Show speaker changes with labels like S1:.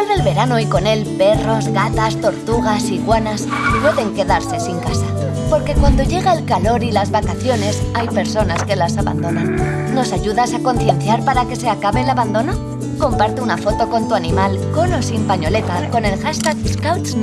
S1: Vuelve el verano y con él perros, gatas, tortugas, iguanas pueden quedarse sin casa. Porque cuando llega el calor y las vacaciones, hay personas que las abandonan. ¿Nos ayudas a concienciar para que se acabe el abandono? Comparte una foto con tu animal, con o sin pañoleta, con el hashtag Scouts.